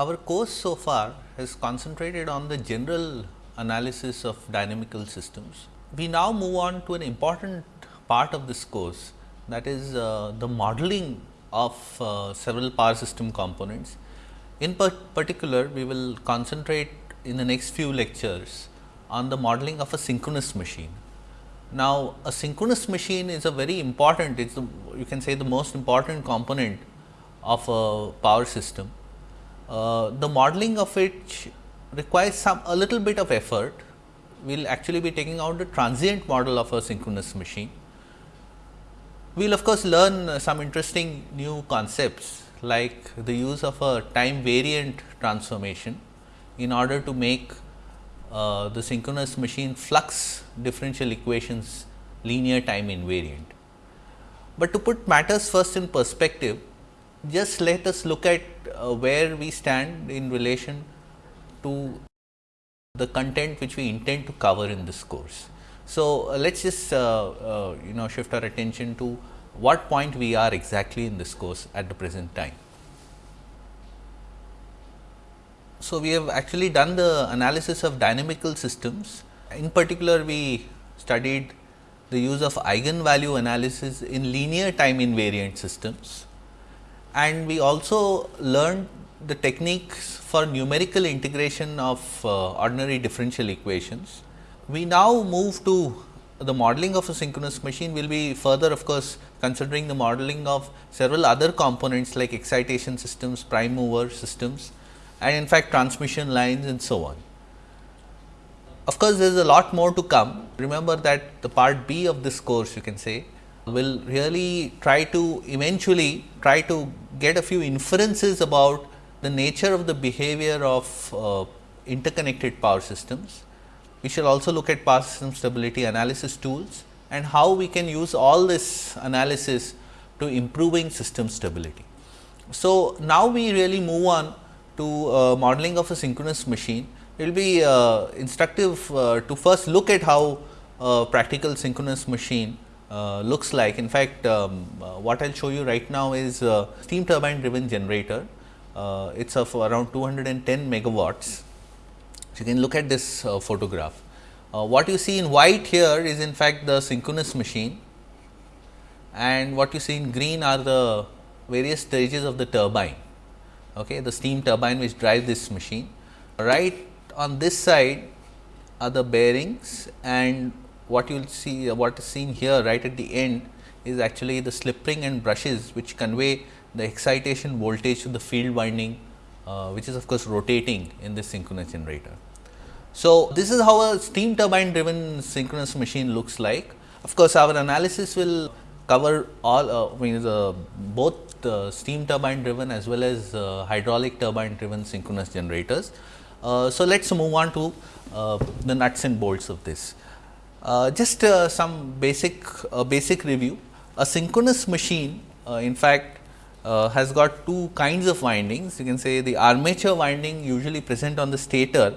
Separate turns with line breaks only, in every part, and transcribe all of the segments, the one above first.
Our course so far has concentrated on the general analysis of dynamical systems. We now move on to an important part of this course that is uh, the modeling of uh, several power system components. In particular, we will concentrate in the next few lectures on the modeling of a synchronous machine. Now, a synchronous machine is a very important, it is you can say the most important component of a power system. Uh, the modeling of which requires some a little bit of effort. We will actually be taking out the transient model of a synchronous machine. We will of course, learn some interesting new concepts like the use of a time variant transformation in order to make uh, the synchronous machine flux differential equations linear time invariant. But to put matters first in perspective, just let us look at uh, where we stand in relation to the content which we intend to cover in this course. So, uh, let us just uh, uh, you know shift our attention to what point we are exactly in this course at the present time. So, we have actually done the analysis of dynamical systems. In particular, we studied the use of eigenvalue analysis in linear time invariant systems and we also learned the techniques for numerical integration of uh, ordinary differential equations. We now move to the modeling of a synchronous machine will be further of course, considering the modeling of several other components like excitation systems, prime mover systems and in fact, transmission lines and so on. Of course, there is a lot more to come. Remember that the part B of this course you can say will really try to eventually try to get a few inferences about the nature of the behavior of uh, interconnected power systems. We shall also look at power system stability analysis tools and how we can use all this analysis to improving system stability. So, now we really move on to uh, modeling of a synchronous machine, it will be uh, instructive uh, to first look at how a practical synchronous machine Uh, looks like. In fact, um, uh, what I will show you right now is steam turbine driven generator. Uh, it is of around 210 megawatts. So, you can look at this photograph. what you see in white here is in fact the synchronous machine and what you see in green are the various stages of the turbine okay, the steam turbine which drives this machine. Right on this side are the bearings and what you will see what is seen here right at the end is actually the slip ring and brushes which convey the excitation voltage to the field winding uh, which is of course rotating in this synchronous generator. So, this is how a steam turbine driven synchronous machine looks like. Of course, our analysis will cover all uh, means uh, both uh, steam turbine driven as well as uh, hydraulic turbine driven synchronous generators. Uh, so, let us move on to uh, the nuts and bolts of this. Uh, just uh, some basic basic review. A synchronous machine in fact has got two kinds of windings. You can say the armature winding usually present on the stator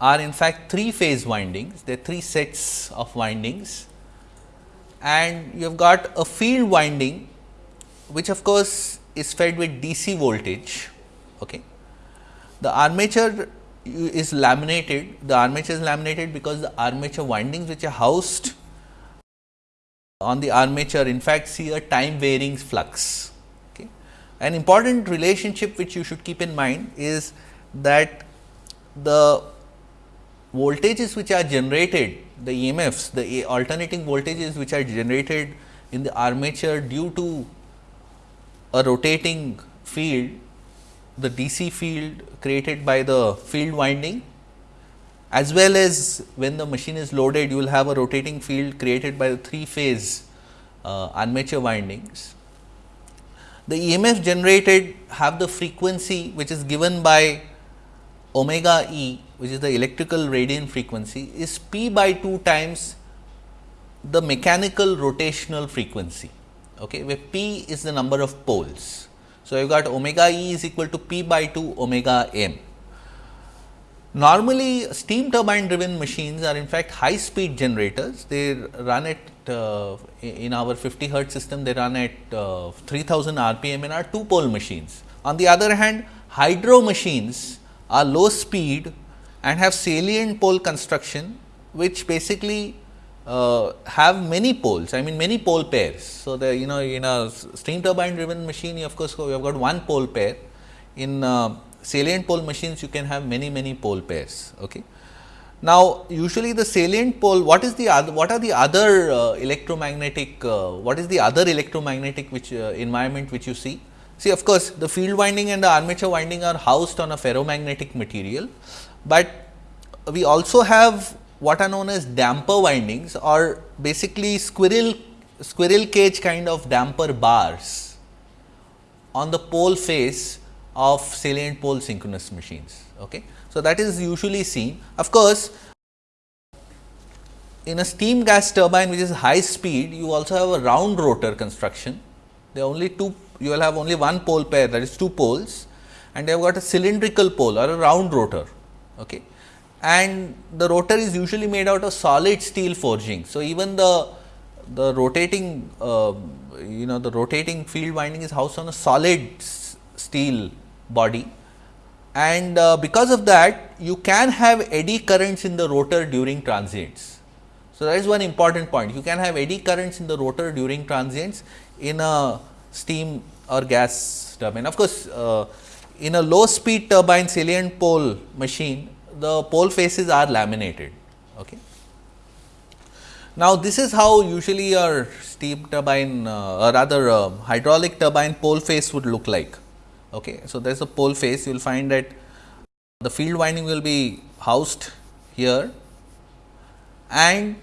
are in fact three phase windings. There are three sets of windings and you have got a field winding which of course is fed with DC voltage. Okay. The armature is laminated, the armature is laminated because the armature windings which are housed on the armature in fact see a time varying flux. Okay. An important relationship which you should keep in mind is that the voltages which are generated, the EMFs, the alternating voltages which are generated in the armature due to a rotating field, the DC field created by the field winding as well as when the machine is loaded you will have a rotating field created by the 3 phase uh, armature windings. The EMF generated have the frequency which is given by omega e which is the electrical radian frequency is p by 2 times the mechanical rotational frequency okay, where p is the number of poles. So, you got omega e is equal to p by 2 omega m. Normally, steam turbine driven machines are in fact high speed generators. They run at uh, in our 50 hertz system, they run at uh, 3000 rpm in our two pole machines. On the other hand, hydro machines are low speed and have salient pole construction, which basically uh, have many poles, I mean many pole pairs. So, the you know in a steam turbine driven machine, you of course, you have got one pole pair. In uh, salient pole machines, you can have many many pole pairs. Okay. Now, usually the salient pole, what is the other, what are the other uh, electromagnetic, uh, what is the other electromagnetic which uh, environment which you see? See of course, the field winding and the armature winding are housed on a ferromagnetic material, but we also have what are known as damper windings or basically squirrel squirrel cage kind of damper bars on the pole face of salient pole synchronous machines. Okay. So, that is usually seen. Of course, in a steam gas turbine which is high speed, you also have a round rotor construction. There are only two, you will have only one pole pair that is two poles and they have got a cylindrical pole or a round rotor. Okay. And the rotor is usually made out of solid steel forging. So, even the the rotating uh, you know the rotating field winding is housed on a solid steel body and uh, because of that you can have eddy currents in the rotor during transients. So, that is one important point you can have eddy currents in the rotor during transients in a steam or gas turbine. Of course, uh, in a low speed turbine salient pole machine the pole faces are laminated. Okay. Now, this is how usually your steam turbine uh, or rather uh, hydraulic turbine pole face would look like. Okay. So, there is a pole face you will find that the field winding will be housed here and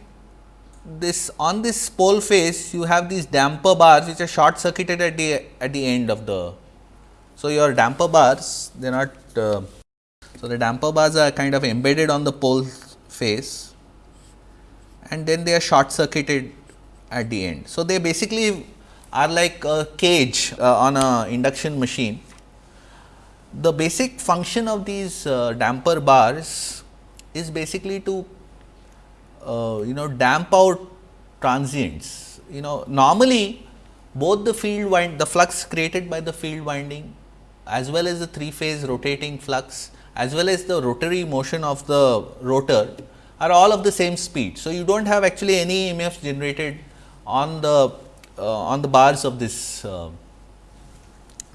this on this pole face you have these damper bars which are short circuited at the at the end of the. So, your damper bars they are not. Uh, so, the damper bars are kind of embedded on the pole face and then they are short circuited at the end. So, they basically are like a cage uh, on a induction machine the basic function of these uh, damper bars is basically to uh, you know damp out transients. You know normally both the field wind the flux created by the field winding as well as the three phase rotating flux as well as the rotary motion of the rotor are all of the same speed. So, you do not have actually any EMF generated on the uh, on the bars of this uh,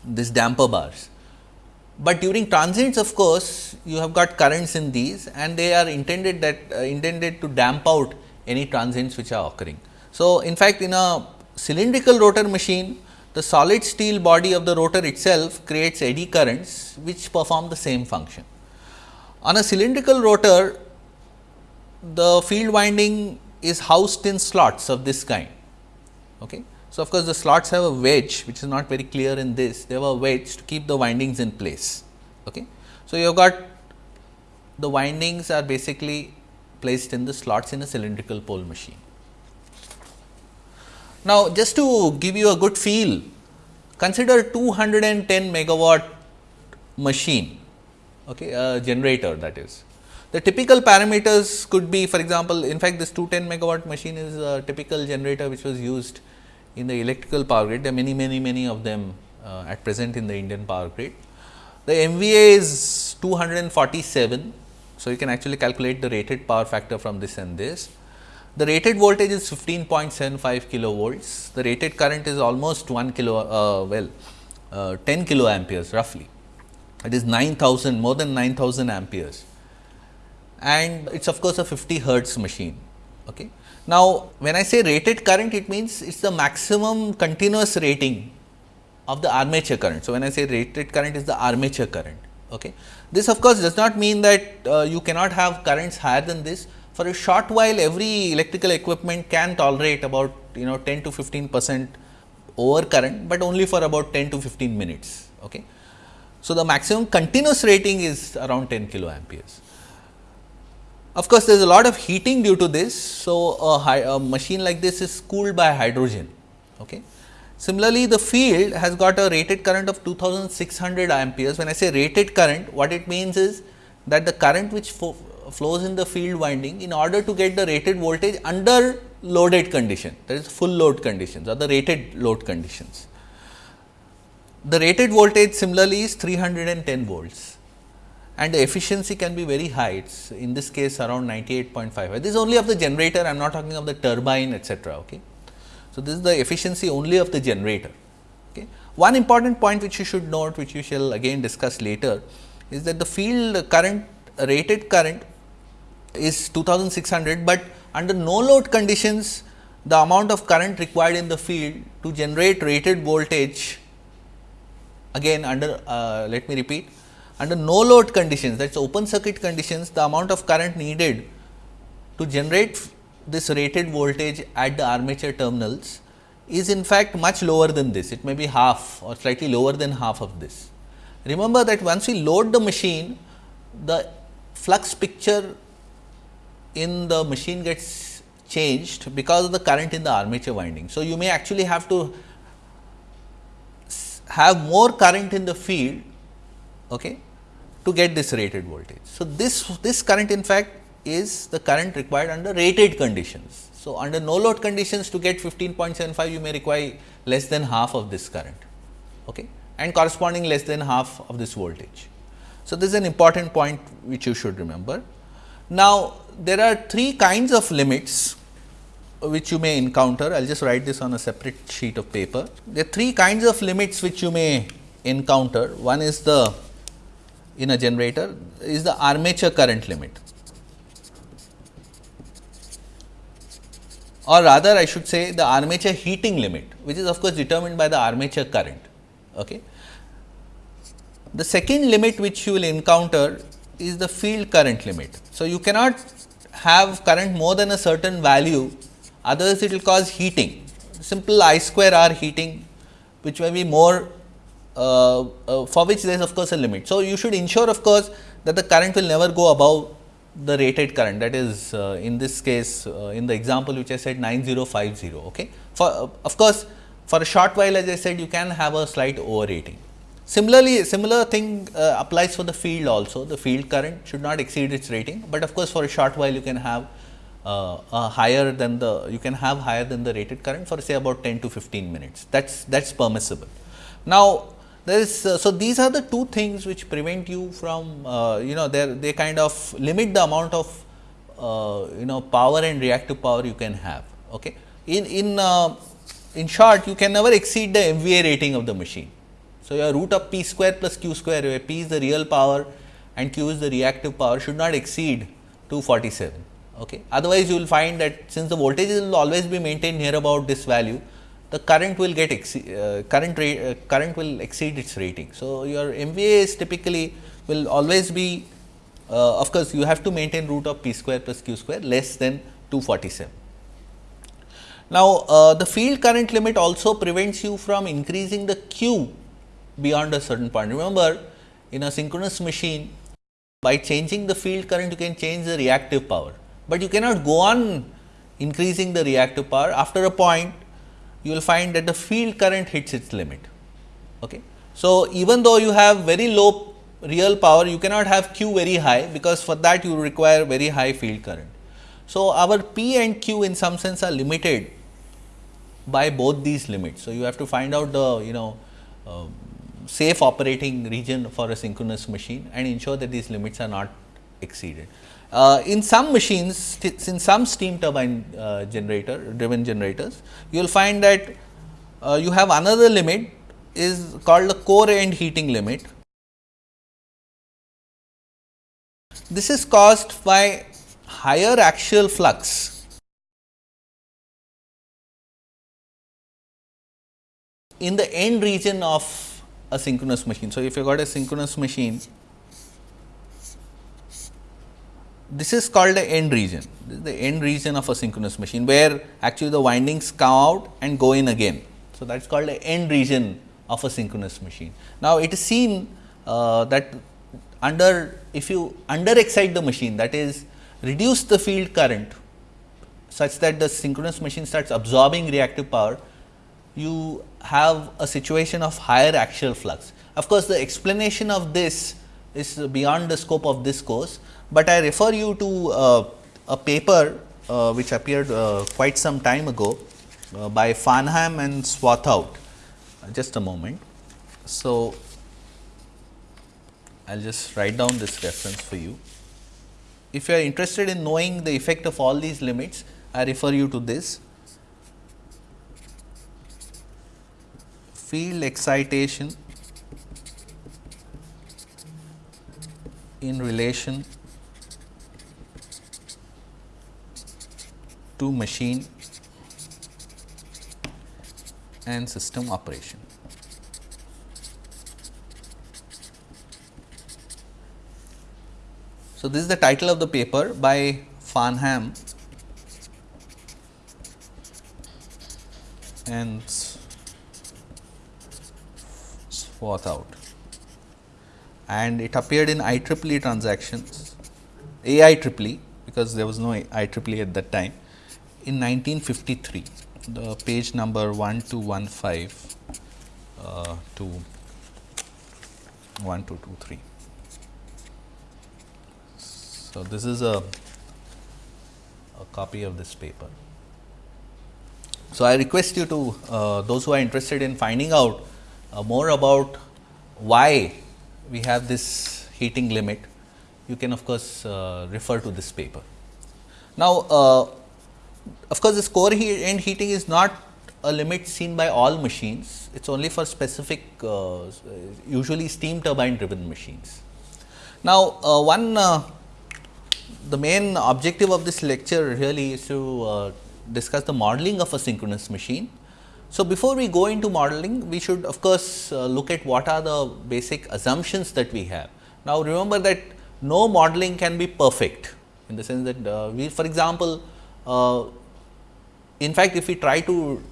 this damper bars but during transients of course, you have got currents in these and they are intended that uh, intended to damp out any transients which are occurring. So, in fact, in a cylindrical rotor machine the solid steel body of the rotor itself creates eddy currents which perform the same function. On a cylindrical rotor the field winding is housed in slots of this kind. Okay. So, of course, the slots have a wedge which is not very clear in this, they have a wedge to keep the windings in place. Okay. So, you have got the windings are basically placed in the slots in a cylindrical pole machine. Now, just to give you a good feel, consider 210 megawatt machine, okay, a generator that is. The typical parameters could be for example, in fact, this 210 megawatt machine is a typical generator which was used in the electrical power grid. There are many, many, many of them uh, at present in the Indian power grid. The MVA is 247. So, you can actually calculate the rated power factor from this and this. The rated voltage is 15.75 kilovolts. The rated current is almost 1 kilo, uh, well, uh, 10 kilo amperes roughly. It is 9000, more than 9000 amperes. And it is of course, a 50 hertz machine. Okay. Now, when I say rated current, it means it is the maximum continuous rating of the armature current. So, when I say rated current is the armature current. Okay. This of course, does not mean that uh, you cannot have currents higher than this. For a short while, every electrical equipment can tolerate about you know 10 to 15 percent over current, but only for about 10 to 15 minutes. Okay. So, the maximum continuous rating is around 10 kilo amperes. Of course, there is a lot of heating due to this. So, a, a, machine like this is cooled by hydrogen. Okay. Similarly, the field has got a rated current of 2600 amperes. When I say rated current, what it means is that the current which flows in the field winding in order to get the rated voltage under loaded condition that is full load conditions or the rated load conditions. The rated voltage similarly is 310 volts and the efficiency can be very high. It's in this case around 98.5. This is only of the generator, I am not talking of the turbine etcetera. Okay. So, this is the efficiency only of the generator. Okay. One important point which you should note, which we shall again discuss later, is that the field current rated current is 2600, but under no load conditions the amount of current required in the field to generate rated voltage again under uh, let me repeat under no load conditions that is open circuit conditions the amount of current needed to generate this rated voltage at the armature terminals is in fact much lower than this it may be half or slightly lower than half of this. Remember that once we load the machine the flux picture in the machine gets changed because of the current in the armature winding. So, you may actually have to have more current in the field okay, to get this rated voltage. So, this, this current in fact is the current required under rated conditions. So, under no load conditions to get 15.75 you may require less than half of this current okay, and corresponding less than half of this voltage. So, this is an important point which you should remember. Now, there are three kinds of limits which you may encounter. I will just write this on a separate sheet of paper. There are three kinds of limits which you may encounter. One is the in a generator is the armature current limit or rather I should say the armature heating limit which is of course determined by the armature current. Okay. The second limit which you will encounter is the field current limit. So, you cannot have current more than a certain value otherwise it will cause heating simple I square R heating which may be more uh, uh, for which there is of course a limit. So, you should ensure of course that the current will never go above the rated current that is uh, in this case uh, in the example which I said 9050. Okay. For uh, of course, for a short while as I said you can have a slight overrating. Similarly, similar thing uh, applies for the field also the field current should not exceed its rating, but of course, for a short while you can have uh, higher than the you can have higher than the rated current for say about 10 to 15 minutes that is that is permissible. Now, there is uh, so these are the two things which prevent you from uh, you know they they kind of limit the amount of uh, you know power and reactive power you can have. Okay. In in uh, in short you can never exceed the MVA rating of the machine. So, your root of p square plus q square where p is the real power and q is the reactive power should not exceed 247. Okay. Otherwise, you will find that since the voltage will always be maintained near about this value, the current will get uh, current uh, current will exceed its rating. So, your MVA is typically will always be uh, of course, you have to maintain root of p square plus q square less than 247. Now, uh, the field current limit also prevents you from increasing the q beyond a certain point. Remember in a synchronous machine by changing the field current you can change the reactive power, but you cannot go on increasing the reactive power after a point you will find that the field current hits its limit. Okay. So, even though you have very low real power you cannot have Q very high because for that you require very high field current. So, our P and Q in some sense are limited by both these limits. So, you have to find out the you know uh, safe operating region for a synchronous machine and ensure that these limits are not exceeded. Uh, in some machines, in some steam turbine uh, generator driven generators, you will find that uh, you have another limit is called the core end heating limit. This is caused by higher axial flux in the end region of a synchronous machine. So, if you got a synchronous machine, this is called the end region. The end region of a synchronous machine, where actually the windings come out and go in again. So, that is called the end region of a synchronous machine. Now, it is seen uh, that under if you under excite the machine that is reduce the field current such that the synchronous machine starts absorbing reactive power, you have a situation of higher axial flux. Of course, the explanation of this is beyond the scope of this course, but I refer you to uh, a paper uh, which appeared uh, quite some time ago uh, by Farnham and Swarthout. just a moment. So, I will just write down this reference for you. If you are interested in knowing the effect of all these limits, I refer you to this. Field excitation in relation to machine and system operation. So, this is the title of the paper by Farnham and Swarthout and it appeared in IEEE transactions AIEE because there was no IEEE at that time in 1953 the page number 1215 uh, to 1223. So, this is a, a copy of this paper. So, I request you to uh, those who are interested in finding out uh, more about why we have this heating limit, you can of course, uh, refer to this paper. Now, uh, of course, this core heat end heating is not a limit seen by all machines, it is only for specific uh, usually steam turbine driven machines. Now, uh, one uh, the main objective of this lecture really is to uh, discuss the modeling of a synchronous machine. So, before we go into modeling, we should of course, uh, look at what are the basic assumptions that we have. Now, remember that no modeling can be perfect in the sense that uh, we for example, uh, in fact, if we try to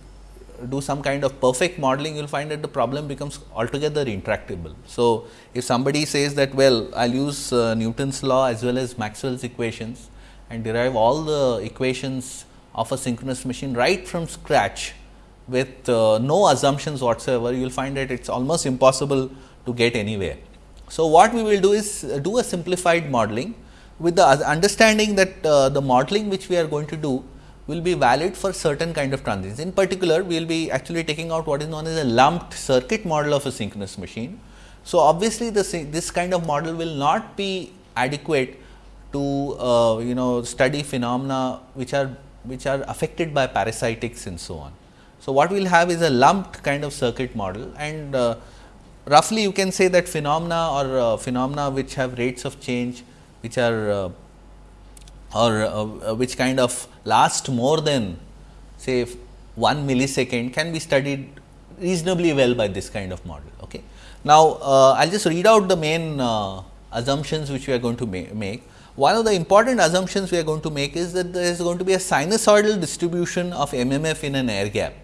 do some kind of perfect modeling, you will find that the problem becomes altogether intractable. So, if somebody says that well, I will use uh, Newton's law as well as Maxwell's equations and derive all the equations of a synchronous machine right from scratch with uh, no assumptions whatsoever, you will find that it is almost impossible to get anywhere. So, what we will do is uh, do a simplified modeling with the understanding that uh, the modeling which we are going to do will be valid for certain kind of transients. In particular, we will be actually taking out what is known as a lumped circuit model of a synchronous machine. So, obviously, this, this kind of model will not be adequate to uh, you know study phenomena which are which are affected by parasitics and so on. So, what we will have is a lumped kind of circuit model and uh, roughly you can say that phenomena or uh, phenomena which have rates of change which are uh, or uh, which kind of last more than say 1 millisecond can be studied reasonably well by this kind of model. Okay. Now, uh, I will just read out the main uh, assumptions which we are going to ma make. One of the important assumptions we are going to make is that there is going to be a sinusoidal distribution of MMF in an air gap.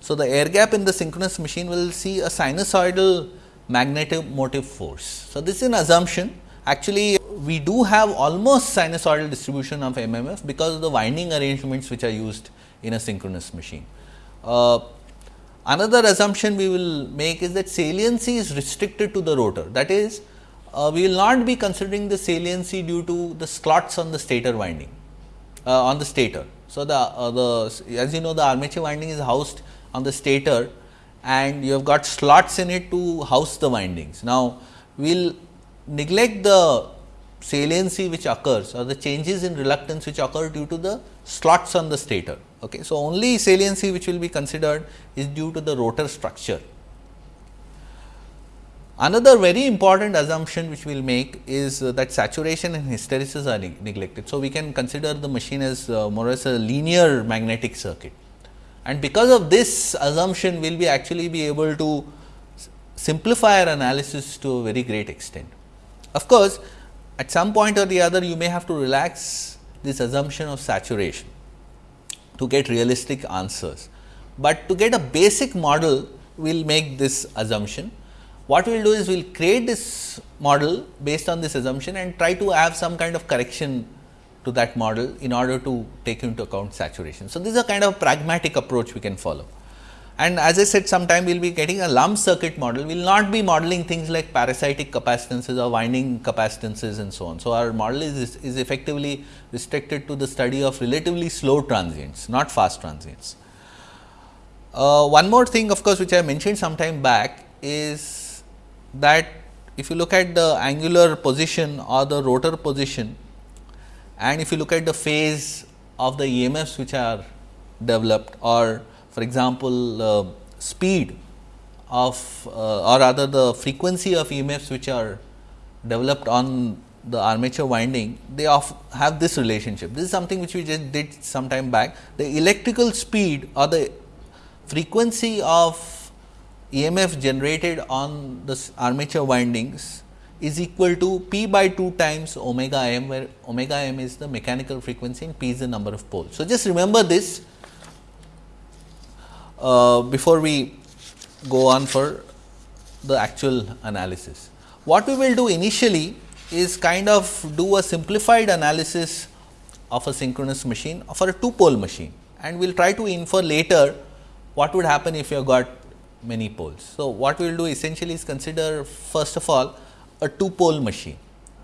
So, the air gap in the synchronous machine will see a sinusoidal magnetic motive force. So, this is an assumption actually we do have almost sinusoidal distribution of MMF because of the winding arrangements which are used in a synchronous machine. Uh, another assumption we will make is that saliency is restricted to the rotor that is uh, we will not be considering the saliency due to the slots on the stator winding uh, on the stator. So, the, uh, the as you know the armature winding is housed on the stator and you have got slots in it to house the windings. Now, we will neglect the saliency which occurs or the changes in reluctance which occur due to the slots on the stator. Okay. So, only saliency which will be considered is due to the rotor structure. Another very important assumption which we will make is uh, that saturation and hysteresis are neg neglected. So, we can consider the machine as uh, more or less a linear magnetic circuit and because of this assumption we will be actually be able to simplify our analysis to a very great extent. Of course, at some point or the other you may have to relax this assumption of saturation to get realistic answers, but to get a basic model we will make this assumption. What we will do is we will create this model based on this assumption and try to have some kind of correction to that model in order to take into account saturation. So, this is a kind of pragmatic approach we can follow. And as I said sometime we will be getting a lump circuit model, we will not be modeling things like parasitic capacitances or winding capacitances and so on. So, our model is, is effectively restricted to the study of relatively slow transients, not fast transients. Uh, one more thing of course, which I mentioned sometime back is that if you look at the angular position or the rotor position and if you look at the phase of the EMFs which are developed or for example, uh, speed of uh, or rather the frequency of EMFs which are developed on the armature winding, they have this relationship. This is something which we just did some time back. The electrical speed or the frequency of EMF generated on the armature windings is equal to P by 2 times omega m, where omega m is the mechanical frequency and P is the number of poles. So, just remember this uh, before we go on for the actual analysis. What we will do initially is kind of do a simplified analysis of a synchronous machine for a two pole machine and we will try to infer later what would happen if you have got many poles. So, what we will do essentially is consider first of all a two pole machine.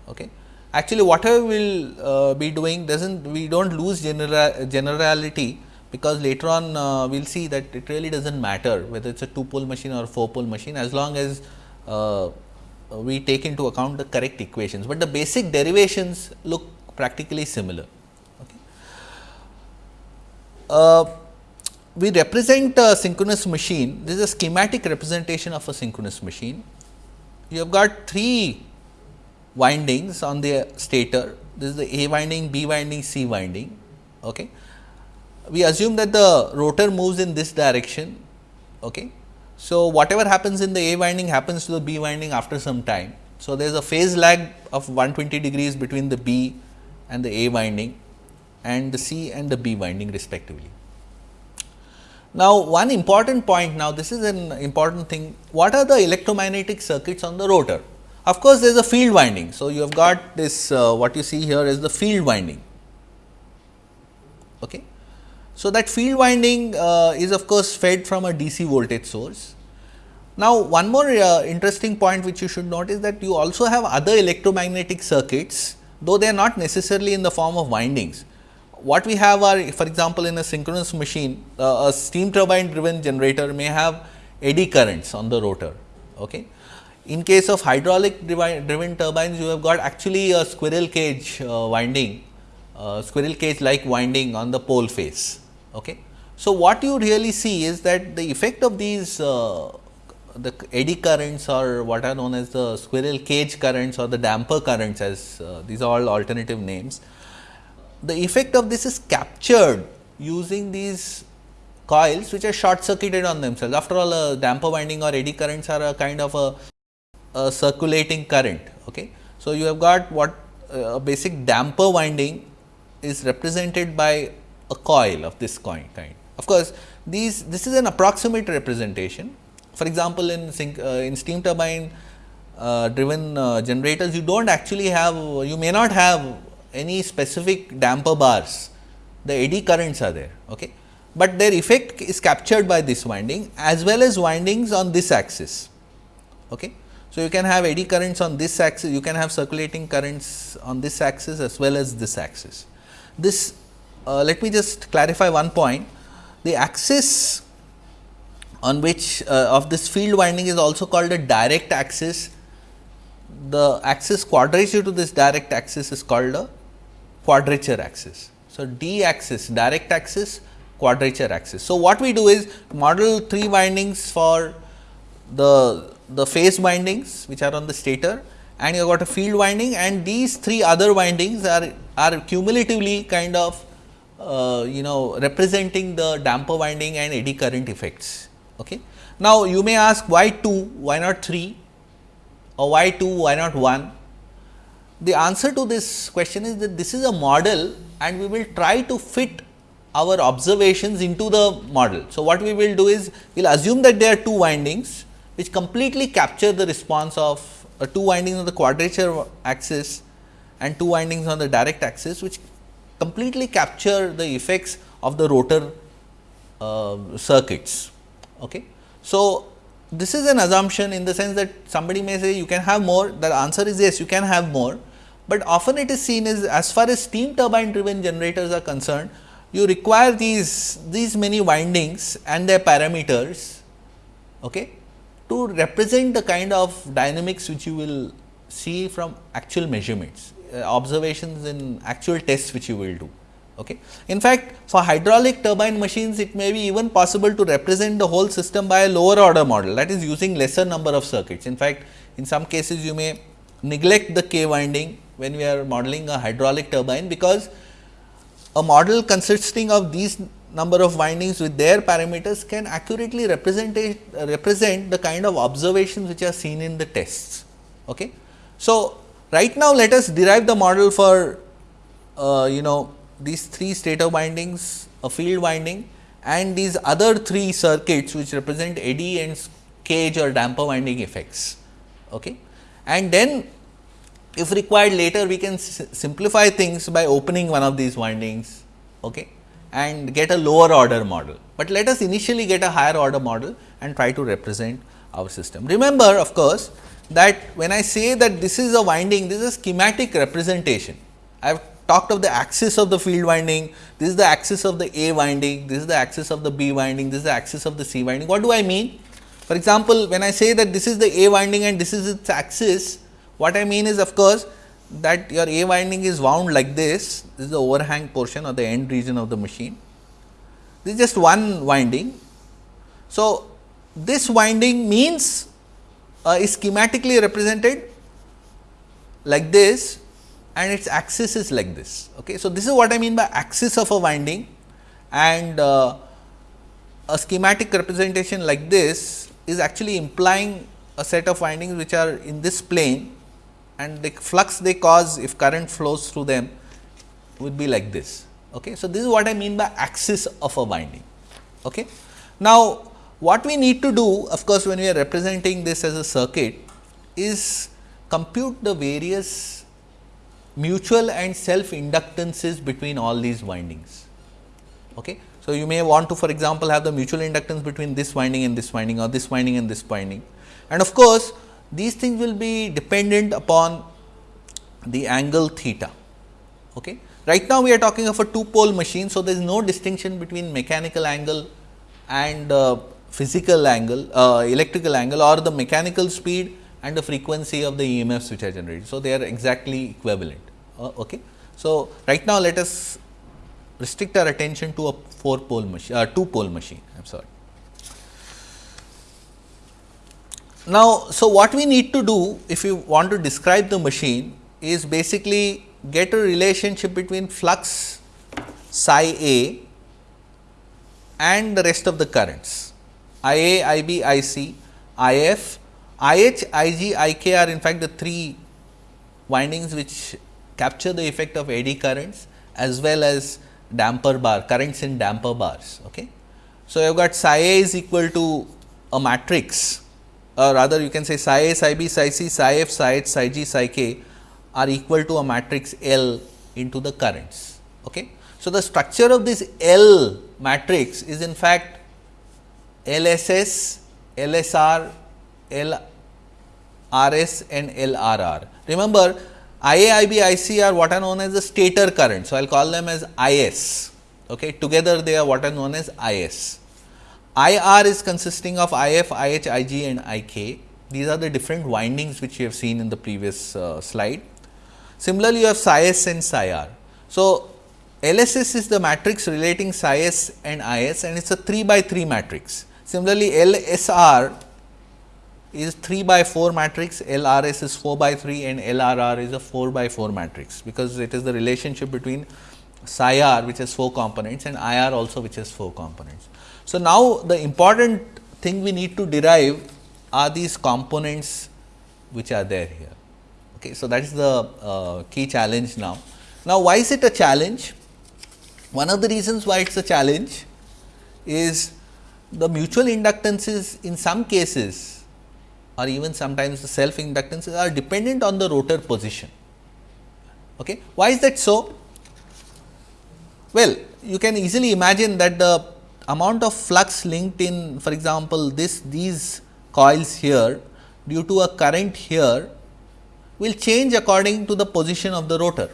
Okay. Actually, whatever we will uh, be doing does not we do not lose general, generality because later on uh, we will see that it really does not matter whether it is a two pole machine or four pole machine as long as uh, we take into account the correct equations, but the basic derivations look practically similar. Okay. Uh, we represent a synchronous machine, this is a schematic representation of a synchronous machine. You have got three windings on the stator, this is the A winding, B winding, C winding. Okay. We assume that the rotor moves in this direction. Okay. So, whatever happens in the A winding happens to the B winding after some time. So, there is a phase lag of 120 degrees between the B and the A winding and the C and the B winding respectively. Now, one important point now this is an important thing what are the electromagnetic circuits on the rotor? Of course, there is a field winding. So, you have got this uh, what you see here is the field winding. Okay. So, that field winding uh, is of course fed from a DC voltage source. Now, one more uh, interesting point which you should note is that you also have other electromagnetic circuits, though they are not necessarily in the form of windings. What we have are for example, in a synchronous machine, uh, a steam turbine driven generator may have eddy currents on the rotor. Okay. In case of hydraulic driven turbines, you have got actually a squirrel cage uh, winding, uh, squirrel cage like winding on the pole face. Okay. So, what you really see is that the effect of these uh, the eddy currents or what are known as the squirrel cage currents or the damper currents as uh, these are all alternative names. The effect of this is captured using these coils which are short circuited on themselves. After all a damper winding or eddy currents are a kind of a, a circulating current. Okay. So, you have got what uh, a basic damper winding is represented by a coil of this kind. Of course, these this is an approximate representation. For example, in sync, uh, in steam turbine uh, driven uh, generators, you do not actually have you may not have any specific damper bars. The eddy currents are there, okay. but their effect is captured by this winding as well as windings on this axis. Okay. So, you can have eddy currents on this axis, you can have circulating currents on this axis as well as this axis. This uh, let me just clarify one point. The axis on which uh, of this field winding is also called a direct axis. The axis quadrature to this direct axis is called a quadrature axis. So, d axis direct axis quadrature axis. So, what we do is model three windings for the the phase windings which are on the stator and you have got a field winding and these three other windings are are cumulatively kind of uh, you know representing the damper winding and eddy current effects. Okay. Now, you may ask why 2, why not 3 or why 2, why not 1? The answer to this question is that this is a model and we will try to fit our observations into the model. So, what we will do is we will assume that there are two windings which completely capture the response of uh, two windings on the quadrature axis and two windings on the direct axis which completely capture the effects of the rotor uh, circuits. Okay. So, this is an assumption in the sense that somebody may say you can have more, the answer is yes, you can have more, but often it is seen as as far as steam turbine driven generators are concerned, you require these, these many windings and their parameters okay, to represent the kind of dynamics which you will see from actual measurements, Uh, observations in actual tests which you will do. Okay. In fact, for hydraulic turbine machines, it may be even possible to represent the whole system by a lower order model that is using lesser number of circuits. In fact, in some cases you may neglect the K winding when we are modeling a hydraulic turbine, because a model consisting of these number of windings with their parameters can accurately represent, represent the kind of observations which are seen in the tests. Okay. So, right now let us derive the model for uh, you know these three stator windings, a field winding and these other three circuits which represent eddy and cage or damper winding effects. Okay. And then if required later we can simplify things by opening one of these windings okay, and get a lower order model. But let us initially get a higher order model and try to represent our system. Remember of course, that when I say that this is a winding, this is a schematic representation. I have talked of the axis of the field winding, this is the axis of the A winding, this is the axis of the B winding, this is the axis of the C winding. What do I mean? For example, when I say that this is the A winding and this is its axis, what I mean is of course, that your A winding is wound like this, this is the overhang portion or the end region of the machine. This is just one winding. So, this winding means uh, is schematically represented like this and its axis is like this. Okay. So, this is what I mean by axis of a winding and uh, a schematic representation like this is actually implying a set of windings which are in this plane and the flux they cause if current flows through them would be like this. Okay. So, this is what I mean by axis of a winding. Okay. Now, what we need to do of course, when we are representing this as a circuit is compute the various mutual and self inductances between all these windings. Okay. So, you may want to for example, have the mutual inductance between this winding and this winding or this winding and this winding. And of course, these things will be dependent upon the angle theta. Okay. Right now, we are talking of a two pole machine. So, there is no distinction between mechanical angle and uh, physical angle, uh, electrical angle or the mechanical speed and the frequency of the EMFs which are generated. So, they are exactly equivalent. Uh, okay. So, right now let us restrict our attention to a 4 pole machine, uh, 2 pole machine, I am sorry. Now, so what we need to do if you want to describe the machine is basically get a relationship between flux psi A and the rest of the currents I A, I B, I C, I F, I H, I G, I K are in fact the three windings which capture the effect of eddy currents as well as damper bar currents in damper bars. Okay. So, you have got psi A is equal to a matrix or rather you can say psi A, psi B, psi C, psi F, psi H, psi G, psi K are equal to a matrix L into the currents. Okay. So, the structure of this L matrix is in fact LSS, LSR, LRS and LRR. Remember IA, IB, IC are what are known as the stator current. So, I will call them as IS. Okay. Together they are what are known as IS. IR is consisting of IF, IH, IG and IK. These are the different windings which you have seen in the previous uh, slide. Similarly, you have PSI and PSIR. So, LSS is the matrix relating PSI and IS and it is a 3 by 3 matrix. Similarly, LSR is 3 by 4 matrix, LRS is 4 by 3 and LRR is a 4 by 4 matrix, because it is the relationship between psi r which has 4 components and IR also which has 4 components. So, now the important thing we need to derive are these components which are there here. Okay. So, that is the uh, key challenge now. Now, why is it a challenge? One of the reasons why it is a challenge is the mutual inductances in some cases or even sometimes the self inductances are dependent on the rotor position. Okay. Why is that so? Well, you can easily imagine that the amount of flux linked in for example, this these coils here due to a current here will change according to the position of the rotor.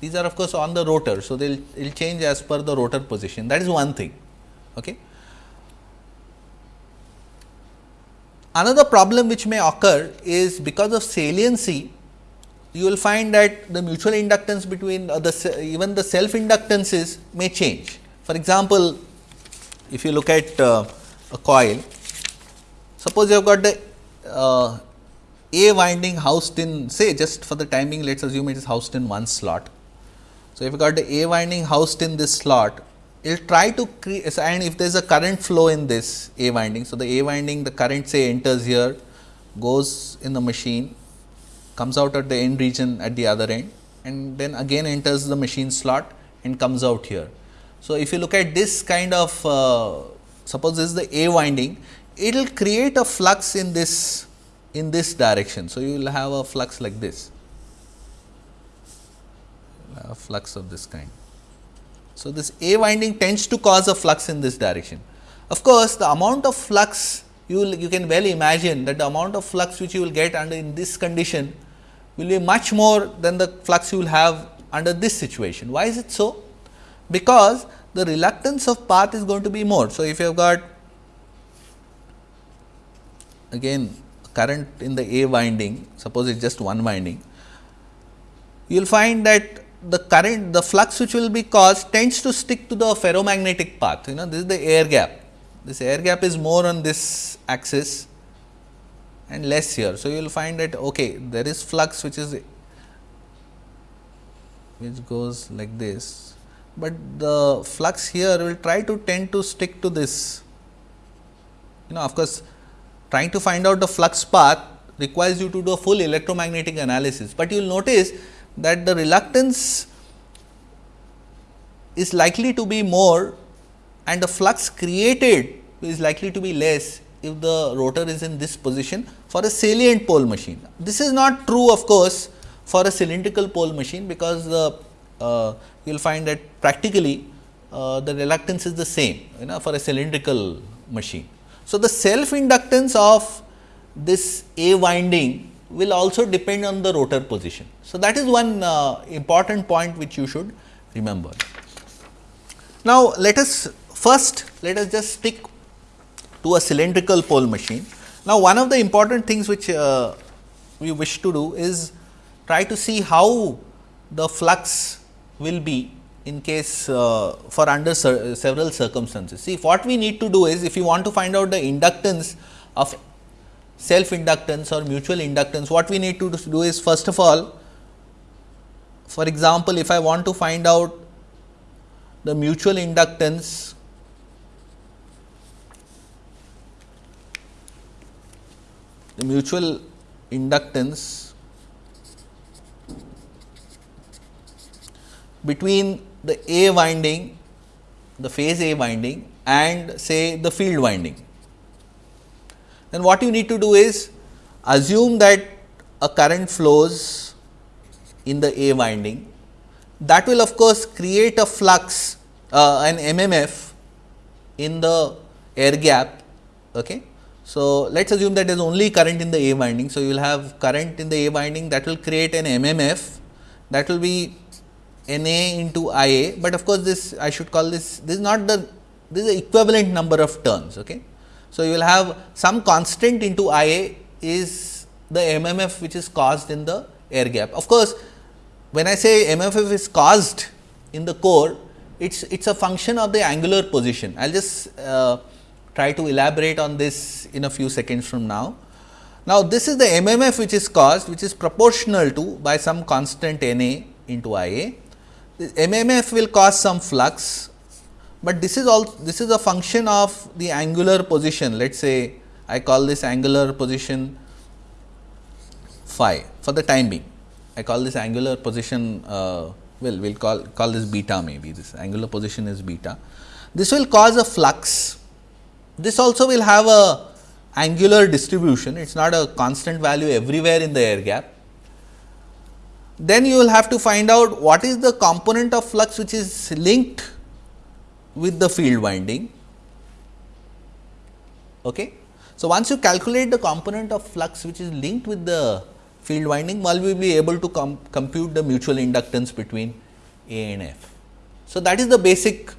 These are of course, on the rotor. So, they will change as per the rotor position that is one thing. Okay. Another problem which may occur is because of saliency, you will find that the mutual inductance between uh, the even the self inductances may change. For example, if you look at uh, a coil, suppose you have got the uh, A winding housed in say just for the timing let us assume it is housed in one slot. So, if you got the A winding housed in this slot it will try to create and if there is a current flow in this A winding. So, the A winding the current say enters here goes in the machine comes out at the end region at the other end and then again enters the machine slot and comes out here. So, if you look at this kind of uh, suppose this is the A winding it will create a flux in this in this direction. So, you will have a flux like this a flux of this kind. So, this A winding tends to cause a flux in this direction. Of course, the amount of flux you will you can well imagine that the amount of flux which you will get under in this condition will be much more than the flux you will have under this situation. Why is it so? Because the reluctance of path is going to be more. So, if you have got again current in the A winding, suppose it is just one winding, you will find that the current the flux which will be caused tends to stick to the ferromagnetic path. You know this is the air gap. This air gap is more on this axis and less here. So, you will find that okay there is flux which is which goes like this, but the flux here will try to tend to stick to this. You know of course, trying to find out the flux path requires you to do a full electromagnetic analysis, but you will notice that the reluctance is likely to be more and the flux created is likely to be less if the rotor is in this position for a salient pole machine. This is not true of course, for a cylindrical pole machine because the uh, you will find that practically uh, the reluctance is the same you know for a cylindrical machine. So, the self inductance of this A winding will also depend on the rotor position. So, that is one uh, important point which you should remember. Now, let us first let us just stick to a cylindrical pole machine. Now, one of the important things which uh, we wish to do is try to see how the flux will be in case uh, for under several circumstances. See, what we need to do is if you want to find out the inductance of self inductance or mutual inductance, what we need to do is first of all, for example, if I want to find out the mutual inductance the mutual inductance between the A winding, the phase A winding and say the field winding then what you need to do is assume that a current flows in the A winding that will of course create a flux uh, an MMF in the air gap. Okay. So, let us assume that there is only current in the A winding. So, you will have current in the A winding that will create an MMF that will be N A into I A, but of course, this I should call this this is not the this is the equivalent number of turns. Okay. So, you will have some constant into I A is the MMF which is caused in the air gap. Of course, when I say MMF is caused in the core, it is it's a function of the angular position. I will just uh, try to elaborate on this in a few seconds from now. Now, this is the MMF which is caused which is proportional to by some constant N A into I A. The MMF will cause some flux but this is all this is a function of the angular position. Let us say I call this angular position phi for the time being. I call this angular position uh, well we will call call this beta maybe. This angular position is beta. This will cause a flux. This also will have a angular distribution. It is not a constant value everywhere in the air gap. Then you will have to find out what is the component of flux which is linked with the field winding. Okay. So, once you calculate the component of flux which is linked with the field winding, will be able to com compute the mutual inductance between A and F. So, that is the basic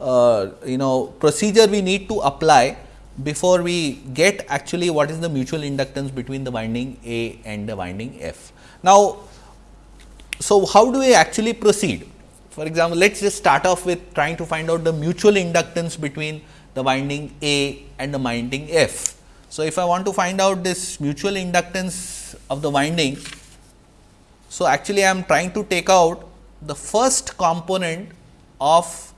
uh, you know procedure we need to apply before we get actually what is the mutual inductance between the winding A and the winding F. Now, so how do we actually proceed? For example, let us just start off with trying to find out the mutual inductance between the winding A and the winding F. So, if I want to find out this mutual inductance of the winding, so actually I am trying to take out the first component of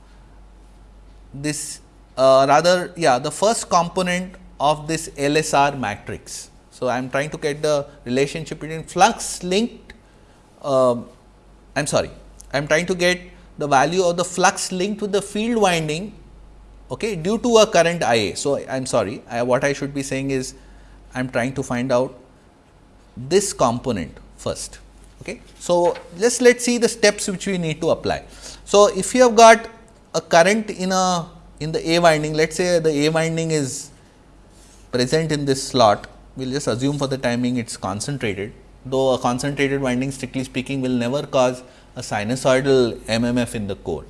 this uh, rather yeah the first component of this LSR matrix. So, I am trying to get the relationship between flux linked uh, I am sorry I am trying to get the value of the flux linked to the field winding okay, due to a current I A. So, I am sorry I, what I should be saying is I am trying to find out this component first. Okay. So, just let us see the steps which we need to apply. So, if you have got a current in a in the A winding, let us say the A winding is present in this slot, we will just assume for the timing it is concentrated, though a concentrated winding strictly speaking will never cause a sinusoidal MMF in the core.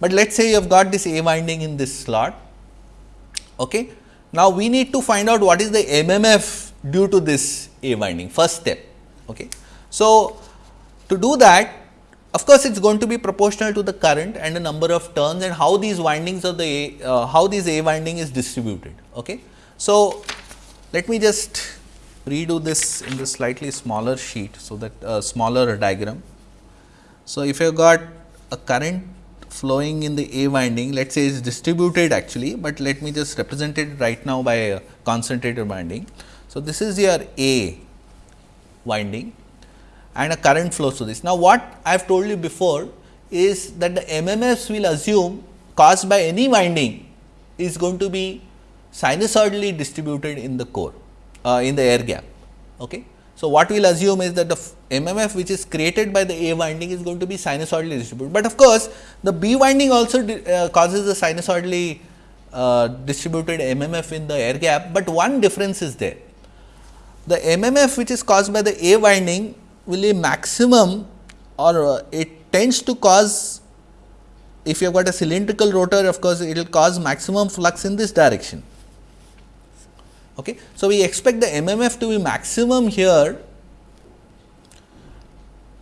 But let us say you have got this A winding in this slot. Okay. Now, we need to find out what is the MMF due to this A winding first step. Okay. So, to do that of course, it is going to be proportional to the current and the number of turns and how these windings of the A, uh, how this A winding is distributed. Okay. So, let me just redo this in the slightly smaller sheet. So, that uh, smaller diagram. So, if you have got a current flowing in the A winding, let us say is distributed actually, but let me just represent it right now by a concentrated winding. So, this is your A winding and a current flows through this. Now, what I have told you before is that the MMFs will assume caused by any winding is going to be sinusoidally distributed in the core uh, in the air gap. Okay. So, what we will assume is that the MMF which is created by the A winding is going to be sinusoidally distributed, but of course, the B winding also uh, causes a sinusoidally uh, distributed MMF in the air gap, but one difference is there. The MMF which is caused by the A winding will be maximum or uh, it tends to cause if you have got a cylindrical rotor of course, it will cause maximum flux in this direction. Okay. So, we expect the MMF to be maximum here.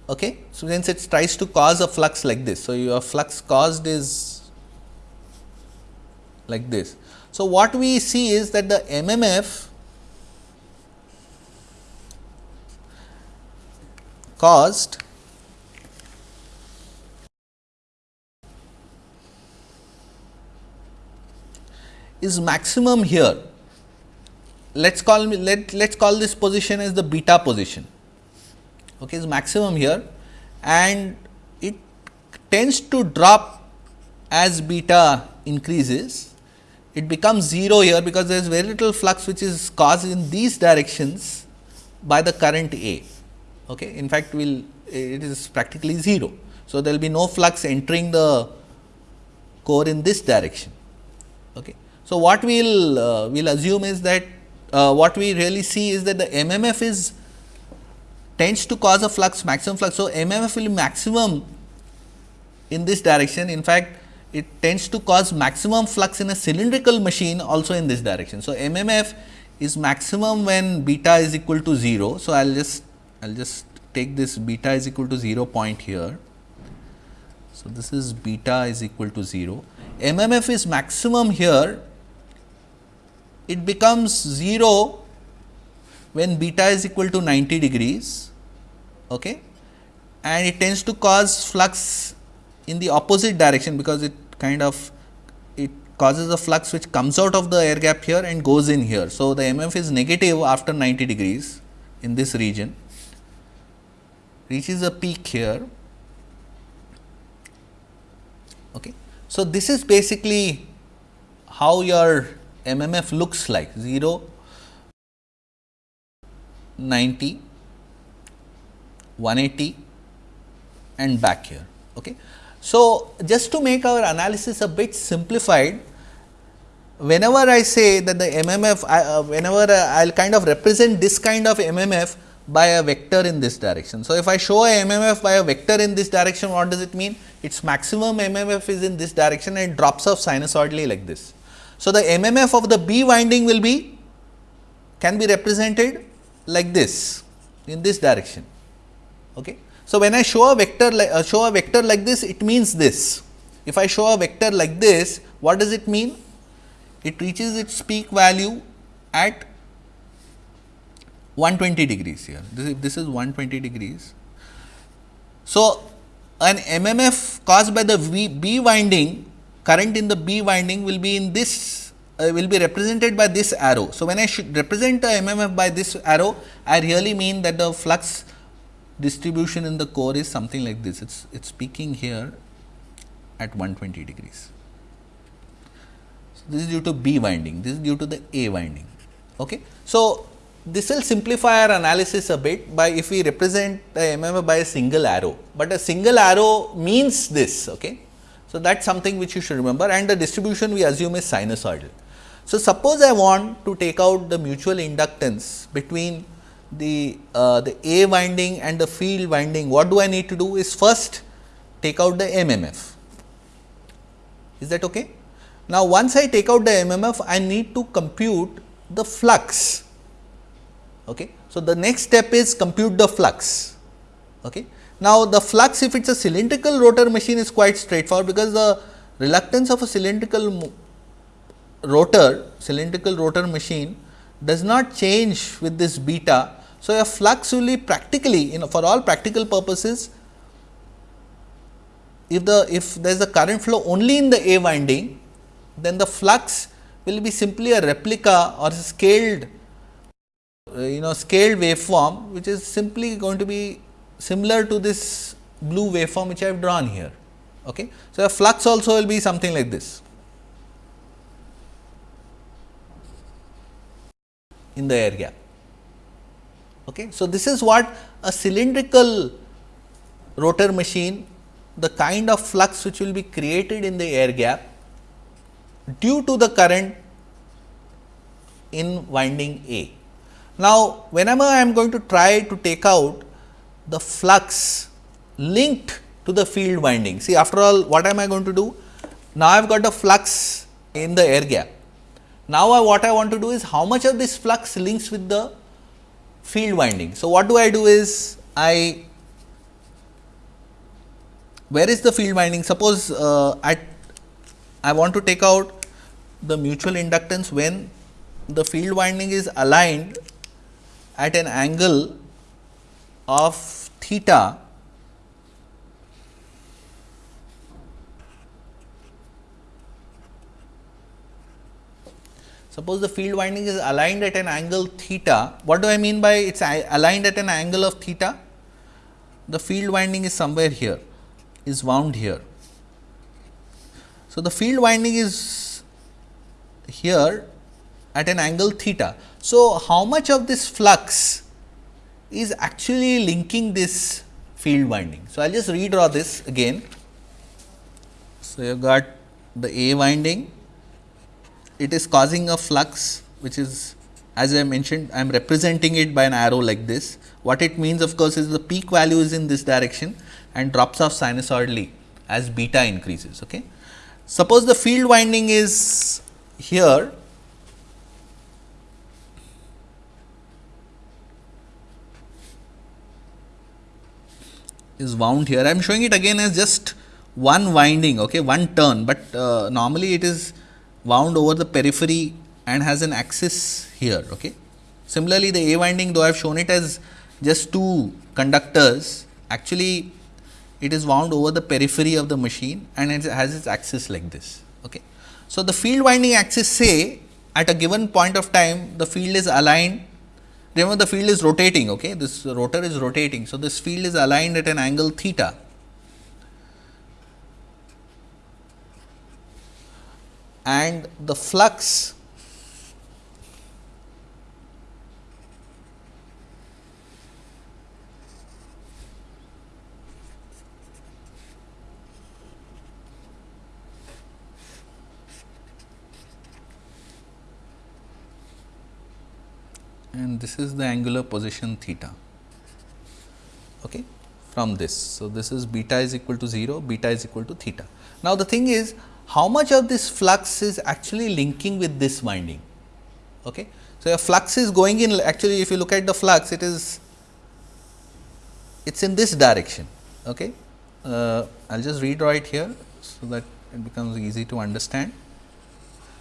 Okay. So, since it tries to cause a flux like this. So, your flux caused is like this. So, what we see is that the MMF caused is maximum here let us call let let us call this position as the beta position okay is maximum here and it tends to drop as beta increases it becomes 0 here because there is very little flux which is caused in these directions by the current A. Okay. In fact, will it is practically 0. So, there will be no flux entering the core in this direction. Okay. So, what we will uh, will assume is that uh, what we really see is that the MMF is tends to cause a flux maximum flux. So, MMF will maximum in this direction in fact, it tends to cause maximum flux in a cylindrical machine also in this direction. So, MMF is maximum when beta is equal to 0. So, I will just I will just take this beta is equal to 0 point here. So, this is beta is equal to 0. MMF is maximum here it becomes 0 when beta is equal to 90 degrees okay, and it tends to cause flux in the opposite direction because it kind of it causes a flux which comes out of the air gap here and goes in here. So, the MF is negative after 90 degrees in this region reaches a peak here. Okay. So, this is basically how your MMF looks like 0, 90, 180 and back here. Okay. So, just to make our analysis a bit simplified, whenever I say that the MMF, uh, whenever I will kind of represent this kind of MMF by a vector in this direction. So, if I show a MMF by a vector in this direction, what does it mean? Its maximum MMF is in this direction and drops off sinusoidally like this. So, the MMF of the B winding will be can be represented like this in this direction. Okay. So, when I show a vector like uh, show a vector like this it means this. If I show a vector like this what does it mean? It reaches its peak value at 120 degrees here. This, this is 120 degrees. So, an MMF caused by the v, B winding current in the B winding will be in this uh, will be represented by this arrow. So, when I should represent the MMF by this arrow I really mean that the flux distribution in the core is something like this it is it is peaking here at 120 degrees. So, this is due to B winding this is due to the A winding. Okay. So, this will simplify our analysis a bit by if we represent the MMF by a single arrow, but a single arrow means this. Okay. So, that is something which you should remember and the distribution we assume is sinusoidal. So, suppose I want to take out the mutual inductance between the, uh, the A winding and the field winding, what do I need to do is first take out the MMF. Is that okay? Now, once I take out the MMF, I need to compute the flux Okay. So, the next step is compute the flux. Okay. Now, the flux if it is a cylindrical rotor machine is quite straightforward because the reluctance of a cylindrical rotor cylindrical rotor machine does not change with this beta. So, a flux will be practically you know for all practical purposes if the if there is a current flow only in the A winding then the flux will be simply a replica or scaled uh, you know scaled waveform which is simply going to be similar to this blue waveform which I have drawn here. Okay. So, a flux also will be something like this in the air gap. Okay. So, this is what a cylindrical rotor machine the kind of flux which will be created in the air gap due to the current in winding A. Now, whenever I am going to try to take out the flux linked to the field winding, see after all what am I going to do? Now, I have got the flux in the air gap. Now, I, what I want to do is how much of this flux links with the field winding. So, what do I do is I where is the field winding? Suppose uh, I I want to take out the mutual inductance when the field winding is aligned at an angle of theta Suppose the field winding is aligned at an angle theta. What do I mean by it is aligned at an angle of theta? The field winding is somewhere here, is wound here. So, the field winding is here at an angle theta. So, how much of this flux is actually linking this field winding? So, I will just redraw this again. So, you have got the A winding, it is causing a flux which is as I mentioned I am representing it by an arrow like this. What it means of course, is the peak value is in this direction and drops off sinusoidally as beta increases. Okay. Suppose the field winding is here is wound here. I am showing it again as just one winding, okay, one turn, but uh, normally it is wound over the periphery and has an axis here. Okay. Similarly, the A winding though I have shown it as just two conductors, actually it is wound over the periphery of the machine and it has its axis like this. Okay. So, the field winding axis say at a given point of time the field is aligned remember the field is rotating okay? This rotor is rotating. So this field is aligned at an angle theta. And the flux and this is the angular position theta okay, from this. So, this is beta is equal to 0, beta is equal to theta. Now, the thing is how much of this flux is actually linking with this winding. Okay. So, a flux is going in actually if you look at the flux it is it is in this direction. Okay. Uh, I will just redraw it here, so that it becomes easy to understand.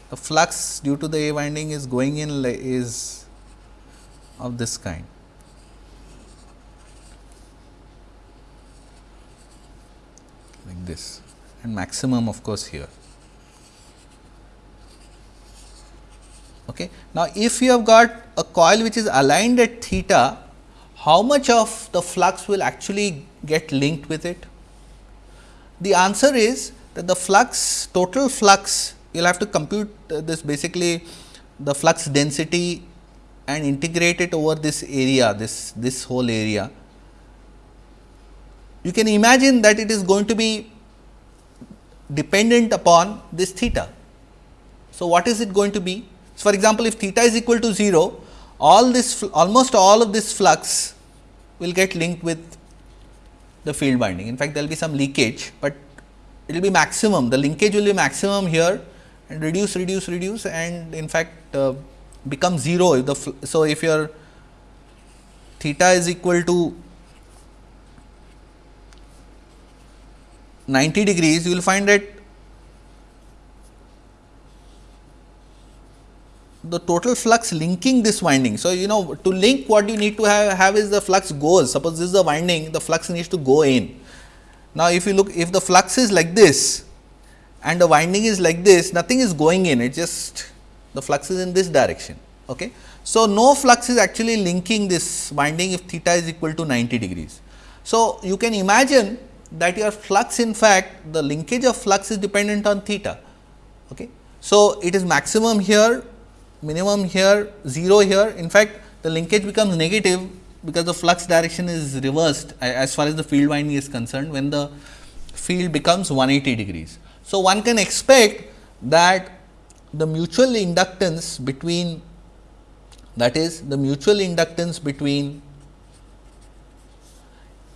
The flux due to the A winding is going in is of this kind. like this and maximum of course here. Okay. Now, if you have got a coil which is aligned at theta, how much of the flux will actually get linked with it? The answer is that the flux total flux you will have to compute uh, this basically the flux density and integrate it over this area this this whole area. You can imagine that it is going to be dependent upon this theta. So, what is it going to be? So, for example, if theta is equal to 0, all this almost all of this flux will get linked with the field winding. In fact, there will be some leakage, but it will be maximum the linkage will be maximum here and reduce reduce reduce and in fact, uh, become 0 if the so if your theta is equal to 90 degrees you will find that the total flux linking this winding. So, you know to link what you need to have, have is the flux goes suppose this is the winding the flux needs to go in. Now, if you look if the flux is like this and the winding is like this nothing is going in it just the flux is in this direction. Okay. So, no flux is actually linking this winding if theta is equal to 90 degrees. So, you can imagine that your flux in fact the linkage of flux is dependent on theta. Okay. So, it is maximum here minimum here 0 here in fact the linkage becomes negative because the flux direction is reversed as far as the field winding is concerned when the field becomes 180 degrees. So, one can expect that the mutual inductance between that is the mutual inductance between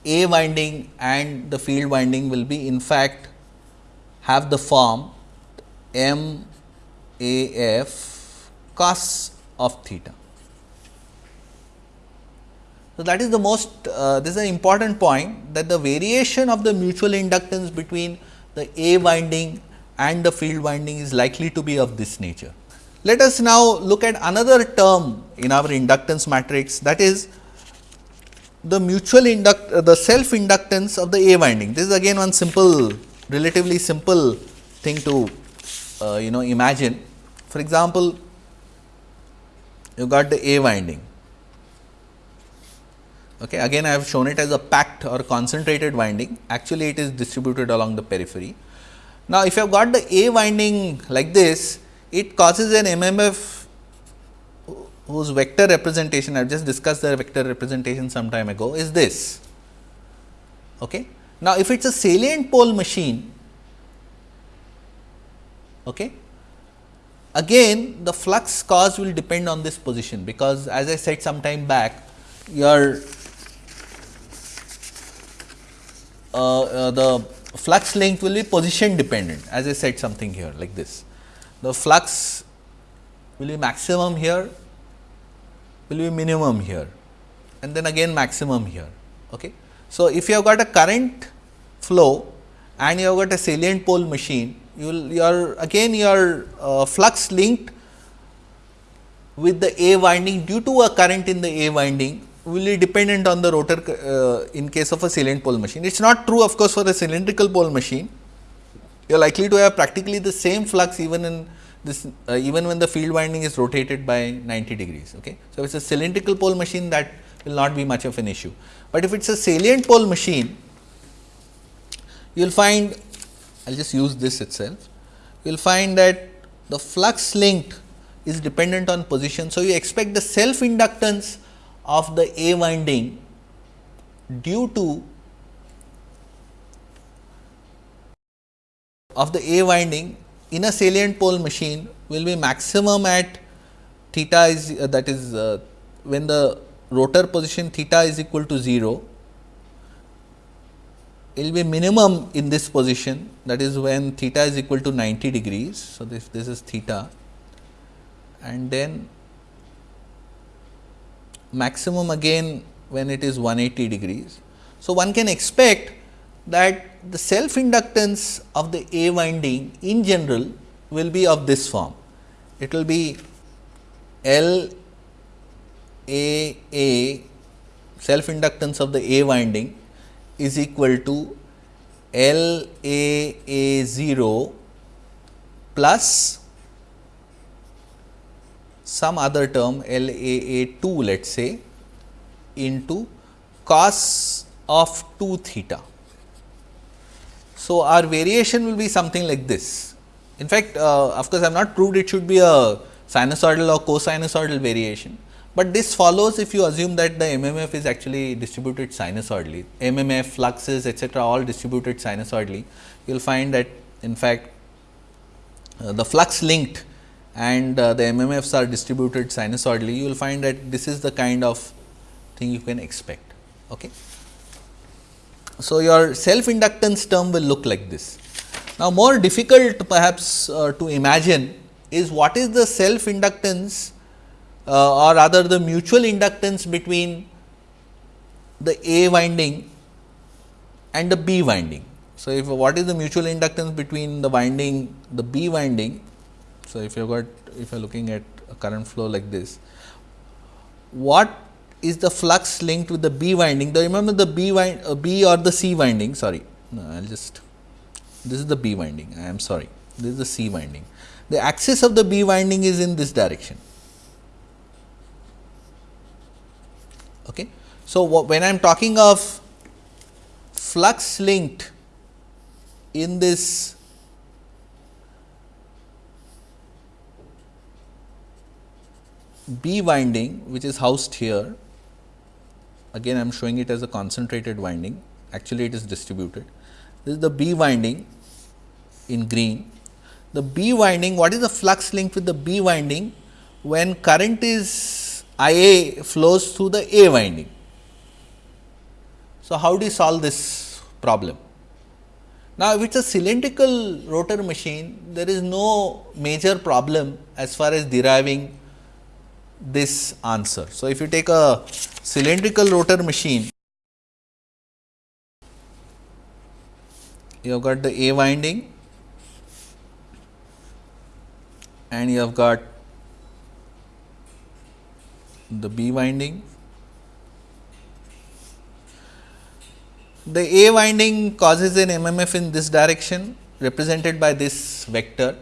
A winding and the field winding will be in fact have the form M A F cos of theta. So, that is the most uh, this is an important point that the variation of the mutual inductance between the A winding and the field winding is likely to be of this nature. Let us now look at another term in our inductance matrix that is the mutual induct uh, the self inductance of the A winding. This is again one simple relatively simple thing to uh, you know imagine. For example, you got the A winding Okay. Again I have shown it as a packed or concentrated winding, actually it is distributed along the periphery. Now, if you have got the A winding like this, it causes an MMF whose vector representation, I have just discussed the vector representation some time ago is this. Okay. Now, if it is a salient pole machine, okay, again the flux caused will depend on this position, because as I said some time back, your uh, uh, the flux length will be position dependent as I said something here like this. The flux will be maximum here, will be minimum here and then again maximum here. Okay. So, if you have got a current flow and you have got a salient pole machine, you will your again your uh, flux linked with the A winding due to a current in the A winding will be dependent on the rotor uh, in case of a salient pole machine. It is not true of course, for a cylindrical pole machine, you are likely to have practically the same flux even in this uh, even when the field winding is rotated by 90 degrees. Okay. So, if it is a cylindrical pole machine that will not be much of an issue, but if it is a salient pole machine, you will find I will just use this itself, you will find that the flux linked is dependent on position. So, you expect the self inductance of the A winding due to of the A winding in a salient pole machine will be maximum at theta is uh, that is uh, when the rotor position theta is equal to 0 it will be minimum in this position that is when theta is equal to 90 degrees. So, this, this is theta and then maximum again when it is 180 degrees. So, one can expect that the self inductance of the A winding in general will be of this form. It will be L A A self inductance of the A winding is equal to L A A 0 plus some other term L A A 2 let us say into cos of 2 theta. So, our variation will be something like this. In fact, uh, of course, I have not proved it should be a sinusoidal or cosinusoidal variation, but this follows if you assume that the MMF is actually distributed sinusoidally. MMF, fluxes etcetera all distributed sinusoidally. You will find that in fact, uh, the flux linked and uh, the MMFs are distributed sinusoidally, you will find that this is the kind of thing you can expect. Okay. So, your self inductance term will look like this. Now, more difficult perhaps uh, to imagine is what is the self inductance uh, or rather the mutual inductance between the A winding and the B winding. So, if what is the mutual inductance between the winding the B winding. So, if you got if you are looking at a current flow like this, what is the flux linked with the B winding. The remember the B wind uh, B or the C winding sorry no, I will just this is the B winding I am sorry this is the C winding. The axis of the B winding is in this direction. Okay. So, when I am talking of flux linked in this B winding which is housed here again I am showing it as a concentrated winding actually it is distributed. This is the B winding in green. The B winding what is the flux link with the B winding when current is I A flows through the A winding. So, how do you solve this problem? Now, if it is a cylindrical rotor machine, there is no major problem as far as deriving this answer. So, if you take a cylindrical rotor machine, you have got the A winding and you have got the B winding. The A winding causes an MMF in this direction represented by this vector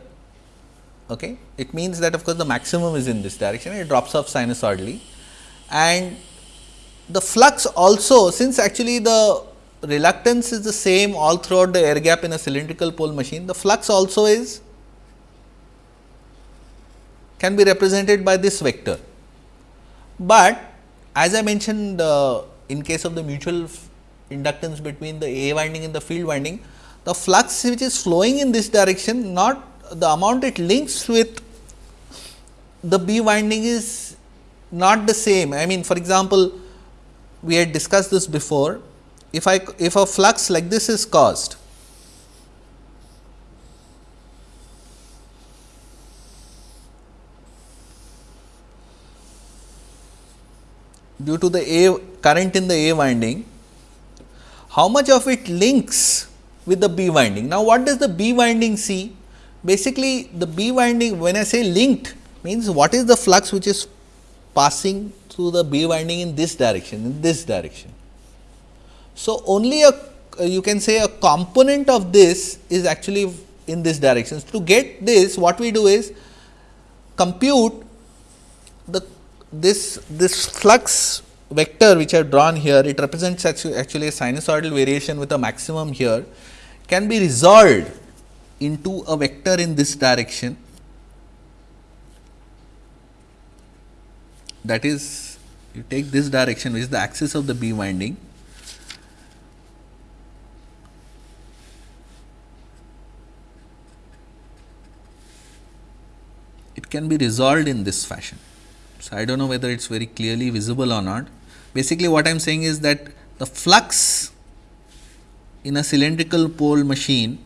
Okay. It means that of course, the maximum is in this direction it drops off sinusoidally and the flux also since actually the reluctance is the same all throughout the air gap in a cylindrical pole machine, the flux also is can be represented by this vector. But as I mentioned uh, in case of the mutual inductance between the A winding and the field winding, the flux which is flowing in this direction not the amount it links with the B winding is not the same. I mean for example, we had discussed this before. If I if a flux like this is caused, due to the A current in the A winding, how much of it links with the B winding. Now, what does the B winding see? Basically the B winding when I say linked means what is the flux which is passing through the B winding in this direction in this direction. So, only a uh, you can say a component of this is actually in this direction. So, to get this what we do is compute the this this flux vector which I have drawn here it represents actually, actually a sinusoidal variation with a maximum here can be resolved into a vector in this direction that is you take this direction which is the axis of the B winding it can be resolved in this fashion. So, I do not know whether it is very clearly visible or not. Basically what I am saying is that the flux in a cylindrical pole machine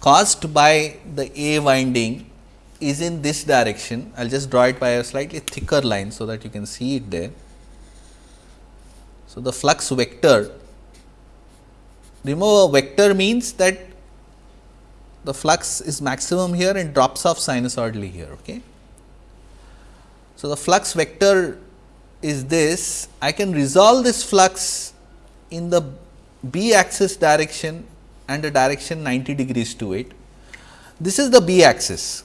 caused by the A winding is in this direction. I will just draw it by a slightly thicker line, so that you can see it there. So, the flux vector remember vector means that the flux is maximum here and drops off sinusoidally here. Okay. So, the flux vector is this I can resolve this flux in the b axis direction and a direction 90 degrees to it. This is the b axis.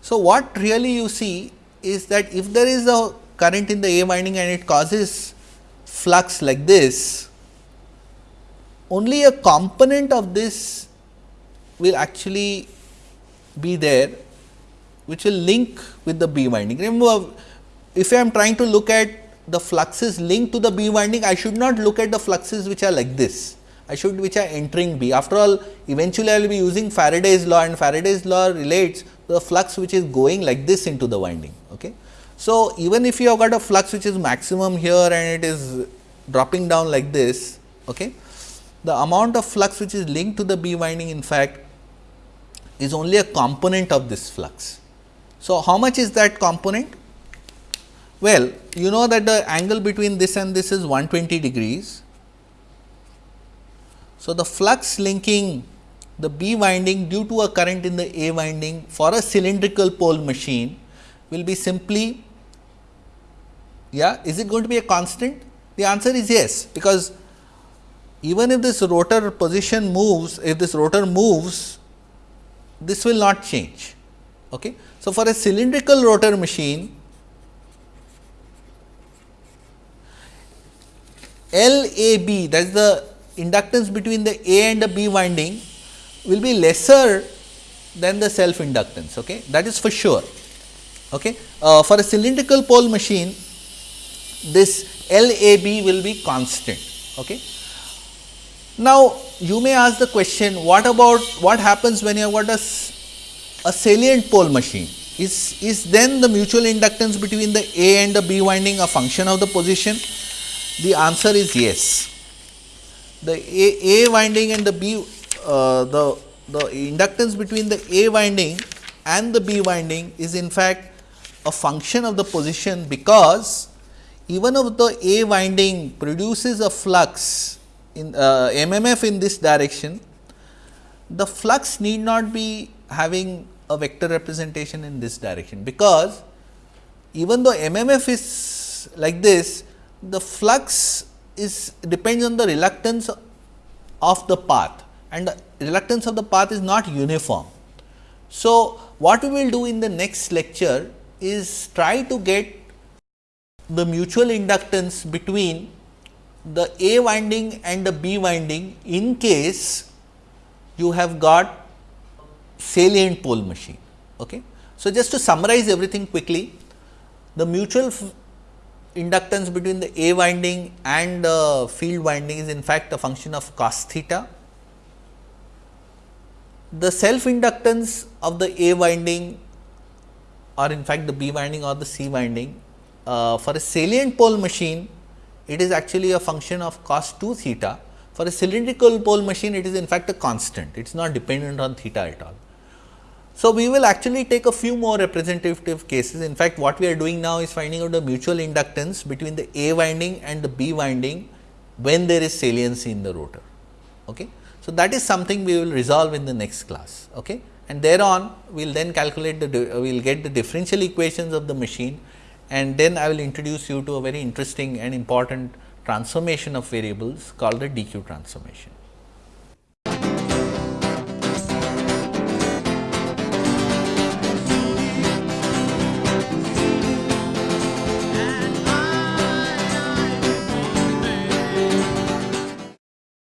So, what really you see is that if there is a current in the A winding and it causes flux like this, only a component of this will actually be there which will link with the B winding. Remember, if I am trying to look at the fluxes linked to the B winding, I should not look at the fluxes which are like this. I should which are entering B. After all, eventually I will be using Faraday's law and Faraday's law relates to the flux which is going like this into the winding. Okay. So, even if you have got a flux which is maximum here and it is dropping down like this, okay, the amount of flux which is linked to the B winding in fact is only a component of this flux. So, how much is that component? Well, you know that the angle between this and this is 120 degrees. So, the flux linking the B winding due to a current in the A winding for a cylindrical pole machine will be simply yeah is it going to be a constant? The answer is yes because even if this rotor position moves if this rotor moves this will not change okay? So for a cylindrical rotor machine LAB that is the inductance between the A and the B winding will be lesser than the self inductance okay? That is for sure okay? Uh, for a cylindrical pole machine this LAB will be constant okay? Now you may ask the question what about what happens when you have got a, a salient pole machine? Is is then the mutual inductance between the A and the B winding a function of the position? The answer is yes. The A, A winding and the B, uh, the, the inductance between the A winding and the B winding is in fact a function of the position because even if the A winding produces a flux in uh, MMF in this direction, the flux need not be having a vector representation in this direction, because even though MMF is like this, the flux is depends on the reluctance of the path and the reluctance of the path is not uniform. So, what we will do in the next lecture is try to get the mutual inductance between the A winding and the B winding in case you have got salient pole machine. Okay. So, just to summarize everything quickly, the mutual inductance between the A winding and the field winding is in fact a function of cos theta. The self inductance of the A winding or in fact the B winding or the C winding uh, for a salient pole machine it is actually a function of cos 2 theta. For a cylindrical pole machine it is in fact a constant, it is not dependent on theta at all. So, we will actually take a few more representative cases. In fact, what we are doing now is finding out the mutual inductance between the A winding and the B winding when there is saliency in the rotor. Okay. So, that is something we will resolve in the next class. Okay. And thereon we will then calculate the uh, we will get the differential equations of the machine and then I will introduce you to a very interesting and important transformation of variables called the DQ transformation.